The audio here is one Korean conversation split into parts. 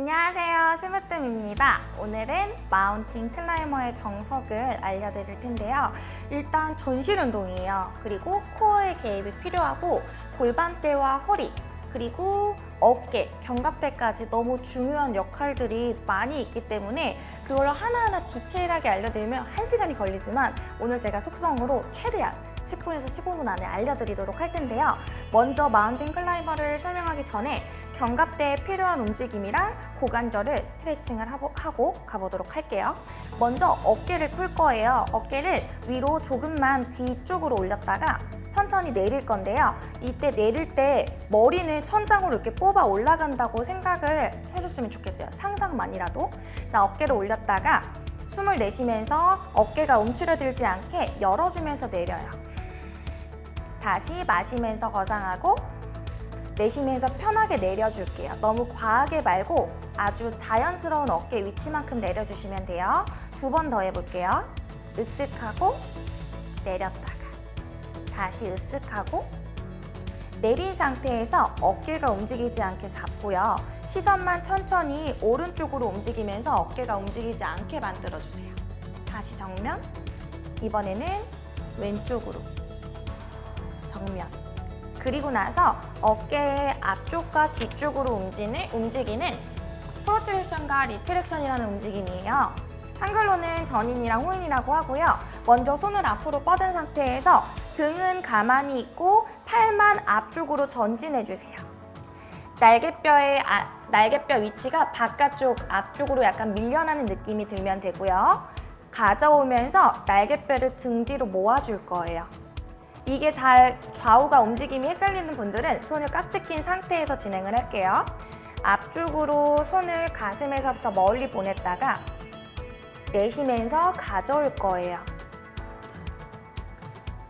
안녕하세요. 심으뜸입니다. 오늘은 마운틴 클라이머의 정석을 알려드릴 텐데요. 일단 전신 운동이에요. 그리고 코어의 개입이 필요하고 골반대와 허리 그리고 어깨, 견갑대까지 너무 중요한 역할들이 많이 있기 때문에 그걸 하나하나 디테일하게 알려드리면 1시간이 걸리지만 오늘 제가 속성으로 최대한 10분에서 15분 안에 알려드리도록 할 텐데요. 먼저 mountain climber를 설명하기 전에 견갑대에 필요한 움직임이랑 고관절을 스트레칭을 하고, 가보도록 할게요. 먼저 어깨를 풀 거예요. 어깨를 위로 조금만 뒤쪽으로 올렸다가 천천히 내릴 건데요. 이때 내릴 때 머리는 천장으로 이렇게 뽑아 올라간다고 생각을 해줬으면 좋겠어요. 상상만이라도. 자, 어깨를 올렸다가 숨을 내쉬면서 어깨가 움츠러들지 않게 열어주면서 내려요. 다시 마시면서 거상하고 내쉬면서 편하게 내려줄게요. 너무 과하게 말고 아주 자연스러운 어깨 위치만큼 내려주시면 돼요. 두 번 더 해볼게요. 으쓱하고 내렸다가 다시 으쓱하고 내린 상태에서 어깨가 움직이지 않게 잡고요. 시선만 천천히 오른쪽으로 움직이면서 어깨가 움직이지 않게 만들어주세요. 다시 정면 이번에는 왼쪽으로 정면 그리고 나서 어깨의 앞쪽과 뒤쪽으로 움직이는, 움직이는 protraction과 retraction이라는 움직임이에요. 한글로는 전인이랑 후인이라고 하고요. 먼저 손을 앞으로 뻗은 상태에서 등은 가만히 있고 팔만 앞쪽으로 전진해주세요. 날개뼈의 아, 날개뼈 위치가 바깥쪽 앞쪽으로 약간 밀려나는 느낌이 들면 되고요. 가져오면서 날개뼈를 등 뒤로 모아줄 거예요. 이게 다 좌우가 움직임이 헷갈리는 분들은 손을 깍지 낀 상태에서 진행을 할게요. 앞쪽으로 손을 가슴에서부터 멀리 보냈다가 내쉬면서 가져올 거예요.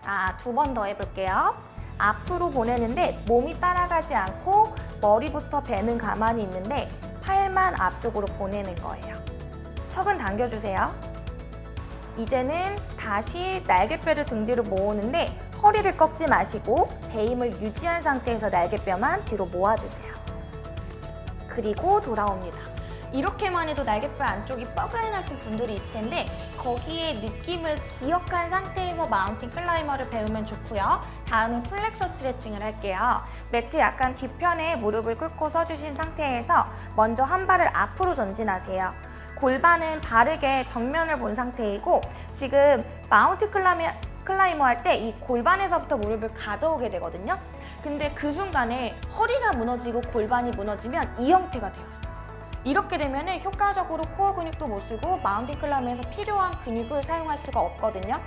아, 두 번 더 해볼게요. 앞으로 보내는데 몸이 따라가지 않고 머리부터 배는 가만히 있는데 팔만 앞쪽으로 보내는 거예요. 턱은 당겨주세요. 이제는 다시 날개뼈를 등 뒤로 모으는데 허리를 꺾지 마시고 배임을 유지한 상태에서 날개뼈만 뒤로 모아주세요. 그리고 돌아옵니다. 이렇게만 해도 날개뼈 안쪽이 뻐근하신 분들이 있을 텐데 거기에 느낌을 기억한 상태에서 마운틴 클라이머를 배우면 좋고요. 다음은 플렉서 스트레칭을 할게요. 매트 약간 뒤편에 무릎을 꿇고 서주신 상태에서 먼저 한 발을 앞으로 전진하세요. 골반은 바르게 정면을 본 상태이고 지금 mountain climber climber 할 때 이 골반에서부터 무릎을 가져오게 되거든요. 근데 그 순간에 허리가 무너지고 골반이 무너지면 이 형태가 돼요. 이렇게 되면 효과적으로 core 근육도 못 쓰고 mountain climber에서 필요한 근육을 사용할 수가 없거든요.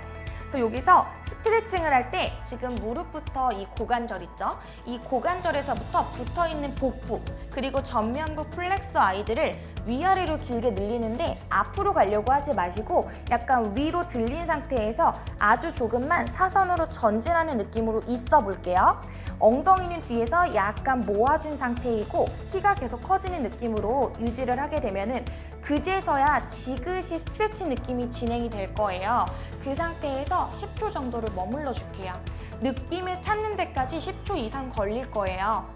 그래서 여기서 스트레칭을 할 때 지금 무릎부터 이 고관절 있죠? 이 고관절에서부터 붙어있는 복부 그리고 전면부 플렉서 아이들을 위아래로 길게 늘리는데 앞으로 가려고 하지 마시고 약간 위로 들린 상태에서 아주 조금만 사선으로 전진하는 느낌으로 있어 볼게요. 엉덩이는 뒤에서 약간 모아준 상태이고 키가 계속 커지는 느낌으로 유지를 하게 되면 은 그제서야 지그시 스트레칭 느낌이 진행이 될 거예요. 그 상태에서 10초 정도를 머물러 줄게요. 느낌을 찾는 데까지 10초 이상 걸릴 거예요.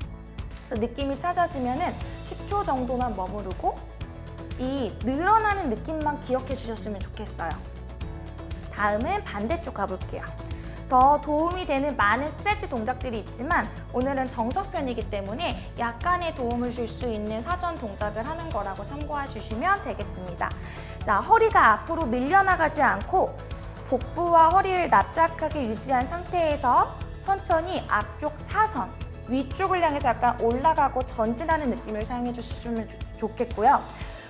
느낌이 찾아지면 은 10초 정도만 머무르고 이 늘어나는 느낌만 기억해 주셨으면 좋겠어요. 다음은 반대쪽 가볼게요. 더 도움이 되는 많은 스트레치 동작들이 있지만 오늘은 정석편이기 때문에 약간의 도움을 줄 수 있는 사전 동작을 하는 거라고 참고해 주시면 되겠습니다. 자, 허리가 앞으로 밀려나가지 않고 복부와 허리를 납작하게 유지한 상태에서 천천히 앞쪽 사선, 위쪽을 향해서 약간 올라가고 전진하는 느낌을 사용해 주시면 좋겠고요.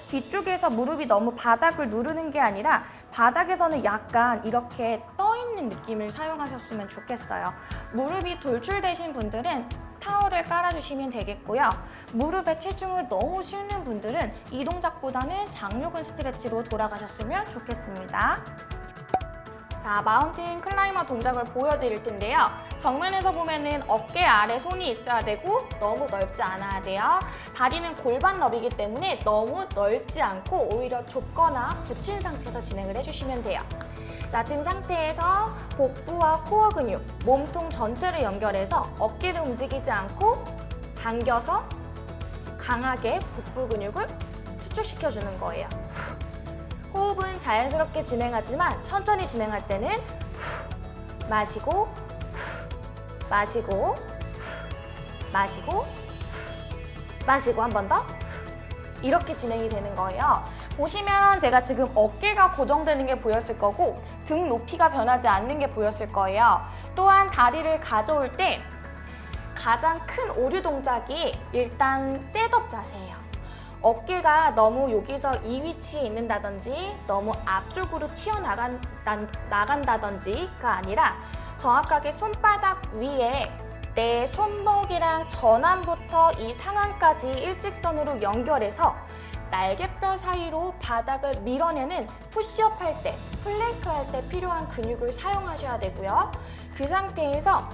뒤쪽에서 무릎이 너무 바닥을 누르는 게 아니라 바닥에서는 약간 이렇게 떠있는 느낌을 사용하셨으면 좋겠어요. 무릎이 돌출되신 분들은 타월을 깔아주시면 되겠고요. 무릎에 체중을 너무 실는 분들은 이 동작보다는 장요근 스트레치로 돌아가셨으면 좋겠습니다. 자, mountain climber 동작을 보여드릴 텐데요. 정면에서 보면은 어깨 아래 손이 있어야 되고 너무 넓지 않아야 돼요. 다리는 골반 너비이기 때문에 너무 넓지 않고 오히려 좁거나 붙인 상태에서 진행을 해주시면 돼요. 자, 등 상태에서 복부와 코어 근육, 몸통 전체를 연결해서 어깨를 움직이지 않고 당겨서 강하게 복부 근육을 수축시켜주는 거예요. 호흡은 자연스럽게 진행하지만 천천히 진행할 때는 후, 마시고 후, 마시고 후, 마시고 후, 마시고 한 번 더 이렇게 진행이 되는 거예요. 보시면 제가 지금 어깨가 고정되는 게 보였을 거고 등 높이가 변하지 않는 게 보였을 거예요. 또한 다리를 가져올 때 가장 큰 오류 동작이 일단 셋업 자세예요. 어깨가 너무 여기서 이 위치에 있는다든지 너무 앞쪽으로 튀어나간, 난- 나간다든지가 아니라 정확하게 손바닥 위에 내 손목이랑 전완부터 이 상완까지 일직선으로 연결해서 날개뼈 사이로 바닥을 밀어내는 푸시업 할 때, 플랭크 할 때 필요한 근육을 사용하셔야 되고요. 그 상태에서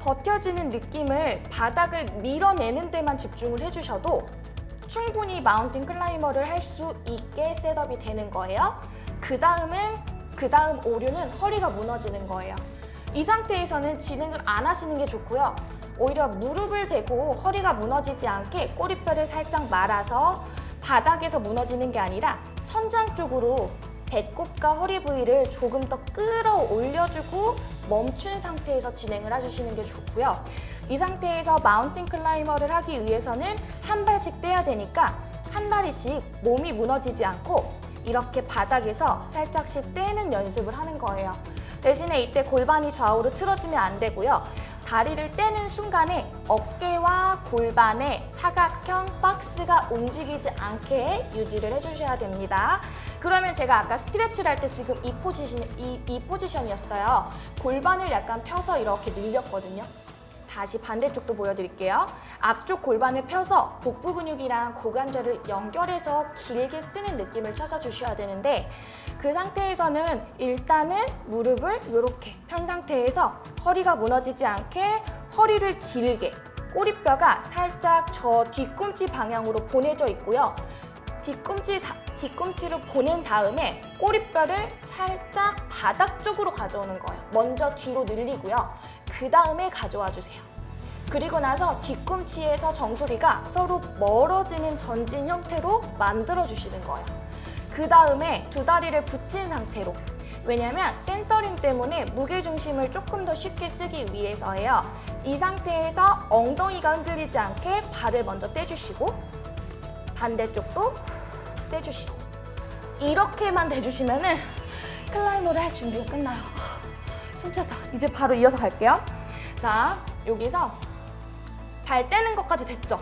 버텨주는 느낌을 바닥을 밀어내는 데만 집중을 해주셔도 충분히 mountain climber를 할 수 있게 setup이 되는 거예요. 그 다음은 그 다음 오류는 허리가 무너지는 거예요. 이 상태에서는 진행을 안 하시는 게 좋고요. 오히려 무릎을 대고 허리가 무너지지 않게 꼬리뼈를 살짝 말아서 바닥에서 무너지는 게 아니라 천장 쪽으로 배꼽과 허리 부위를 조금 더 끌어올려주고 멈춘 상태에서 진행을 해주시는 게 좋고요. 이 상태에서 마운틴 클라이머를 하기 위해서는 한 발씩 떼야 되니까 한 다리씩 몸이 무너지지 않고 이렇게 바닥에서 살짝씩 떼는 연습을 하는 거예요. 대신에 이때 골반이 좌우로 틀어지면 안 되고요. 다리를 떼는 순간에 어깨와 골반의 사각형 박스가 움직이지 않게 유지를 해주셔야 됩니다. 그러면 제가 아까 스트레치를 할 때 지금 이 포지션, 이, 이 포지션이었어요. 골반을 약간 펴서 이렇게 늘렸거든요. 다시 반대쪽도 보여드릴게요. 앞쪽 골반을 펴서 복부 근육이랑 고관절을 연결해서 길게 쓰는 느낌을 찾아주셔야 되는데 그 상태에서는 일단은 무릎을 이렇게 편 상태에서 허리가 무너지지 않게 허리를 길게 꼬리뼈가 살짝 저 뒤꿈치 방향으로 보내져 있고요. 뒤꿈치, 다- 뒤꿈치로 보낸 다음에 꼬리뼈를 살짝 바닥 쪽으로 가져오는 거예요. 먼저 뒤로 늘리고요. 그 다음에 가져와 주세요. 그리고 나서 뒤꿈치에서 정수리가 서로 멀어지는 전진 형태로 만들어 주시는 거예요. 그 다음에 두 다리를 붙인 상태로 왜냐면 센터링 때문에 무게중심을 조금 더 쉽게 쓰기 위해서예요. 이 상태에서 엉덩이가 흔들리지 않게 발을 먼저 떼주시고 반대쪽도 떼주시고 이렇게만 떼주시면은 climber를 할 준비가 끝나요. 숨차다. 이제 바로 이어서 갈게요. 자, 여기서 발 떼는 것까지 됐죠?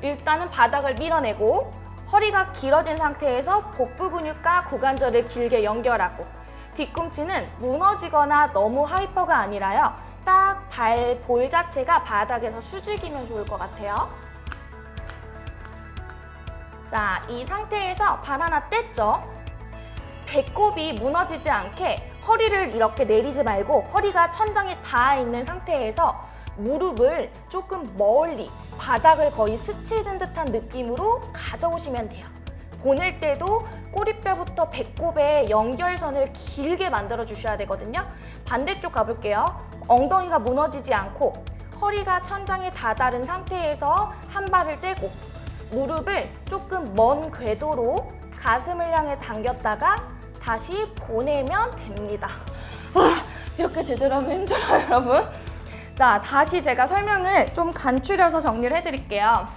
일단은 바닥을 밀어내고 허리가 길어진 상태에서 복부 근육과 고관절을 길게 연결하고 뒤꿈치는 무너지거나 너무 hyper가 아니라요. 딱 발 볼 자체가 바닥에서 수직이면 좋을 것 같아요. 자, 이 상태에서 발 하나 뗐죠? 배꼽이 무너지지 않게 허리를 이렇게 내리지 말고 허리가 천장에 닿아 있는 상태에서 무릎을 조금 멀리 바닥을 거의 스치는 듯한 느낌으로 가져오시면 돼요. 보낼 때도 꼬리뼈부터 배꼽의 연결선을 길게 만들어 주셔야 되거든요. 반대쪽 가볼게요. 엉덩이가 무너지지 않고 허리가 천장에 다다른 상태에서 한 발을 떼고 무릎을 조금 먼 궤도로 가슴을 향해 당겼다가 다시 보내면 됩니다. 아, 이렇게 되더라면 힘들어요, 여러분. 자, 다시 제가 설명을 좀 간추려서 정리를 해드릴게요.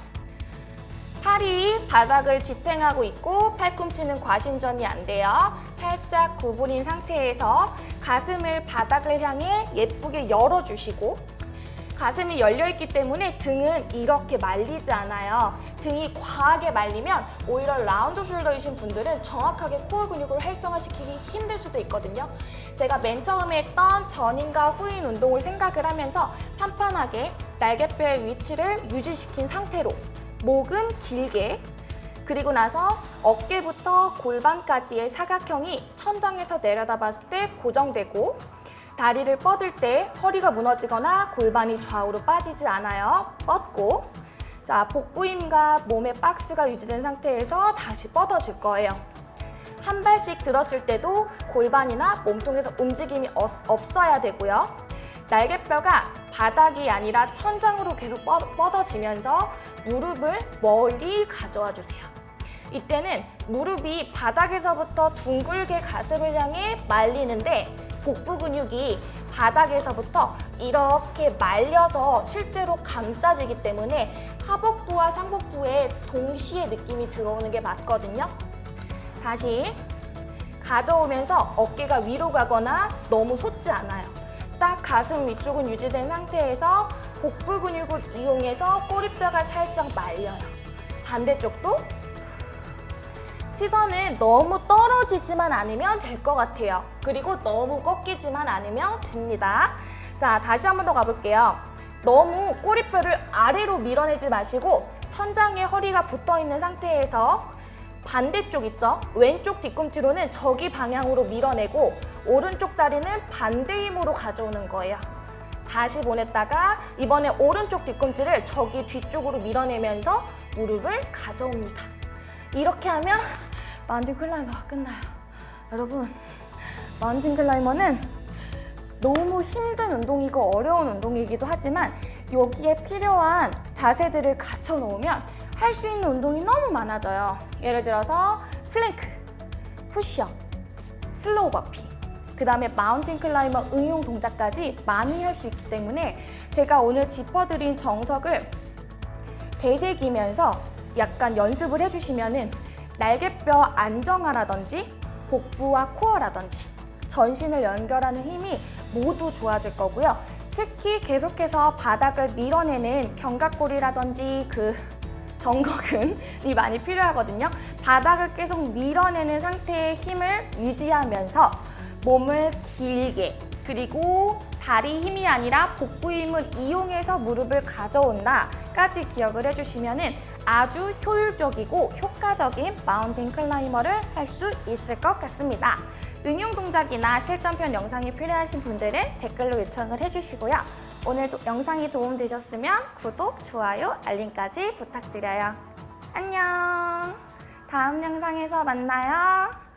팔이 바닥을 지탱하고 있고 팔꿈치는 과신전이 안 돼요. 살짝 구부린 상태에서 가슴을 바닥을 향해 예쁘게 열어주시고 가슴이 열려있기 때문에 등은 이렇게 말리지 않아요. 등이 과하게 말리면 오히려 라운드 숄더이신 분들은 정확하게 코어 근육을 활성화시키기 힘들 수도 있거든요. 제가 맨 처음에 했던 전인과 후인 운동을 생각을 하면서 판판하게 날개뼈의 위치를 유지시킨 상태로 목은 길게 그리고 나서 어깨부터 골반까지의 사각형이 천장에서 내려다 봤을 때 고정되고 다리를 뻗을 때 허리가 무너지거나 골반이 좌우로 빠지지 않아요. 뻗고 자 복부 힘과 몸의 박스가 유지된 상태에서 다시 뻗어질 거예요. 한 발씩 들었을 때도 골반이나 몸통에서 움직임이 없- 없어야 되고요. 날개뼈가 바닥이 아니라 천장으로 계속 뻗- 뻗어지면서 무릎을 멀리 가져와 주세요. 이때는 무릎이 바닥에서부터 둥글게 가슴을 향해 말리는데 복부 근육이 바닥에서부터 이렇게 말려서 실제로 감싸지기 때문에 하복부와 상복부에 동시에 느낌이 들어오는 게 맞거든요. 다시 가져오면서 어깨가 위로 가거나 너무 솟지 않아요. 딱 가슴 위쪽은 유지된 상태에서 복부 근육을 이용해서 꼬리뼈가 살짝 말려요. 반대쪽도 시선은 너무 떨어지지만 않으면 될 것 같아요. 그리고 너무 꺾이지만 않으면 됩니다. 자, 다시 한 번 더 가볼게요. 너무 꼬리뼈를 아래로 밀어내지 마시고 천장에 허리가 붙어 있는 상태에서 반대쪽 있죠? 왼쪽 뒤꿈치로는 저기 방향으로 밀어내고 오른쪽 다리는 반대 힘으로 가져오는 거예요. 다시 보냈다가 이번에 오른쪽 뒤꿈치를 저기 뒤쪽으로 밀어내면서 무릎을 가져옵니다. 이렇게 하면 마운틴 클라이머가 끝나요. 여러분, mountain climber는 너무 힘든 운동이고 어려운 운동이기도 하지만 여기에 필요한 자세들을 갖춰 놓으면 할 수 있는 운동이 너무 많아져요. 예를 들어서 플랭크, 푸시업, slow burpee, 그 다음에 mountain climber 응용 동작까지 많이 할 수 있기 때문에 제가 오늘 짚어드린 정석을 되새기면서 약간 연습을 해주시면 은 날개뼈 안정화라든지 복부와 코어라든지 전신을 연결하는 힘이 모두 좋아질 거고요. 특히 계속해서 바닥을 밀어내는 견갑골이라든지 그 정거근이 많이 필요하거든요. 바닥을 계속 밀어내는 상태의 힘을 유지하면서 몸을 길게 그리고 다리 힘이 아니라 복부 힘을 이용해서 무릎을 가져온다까지 기억을 해주시면 아주 효율적이고 효과적인 마운틴 클라이머를 할 수 있을 것 같습니다. 응용 동작이나 실전편 영상이 필요하신 분들은 댓글로 요청을 해주시고요. 오늘 도- 영상이 도움되셨으면 구독, 좋아요, 알림까지 부탁드려요. 안녕! 다음 영상에서 만나요.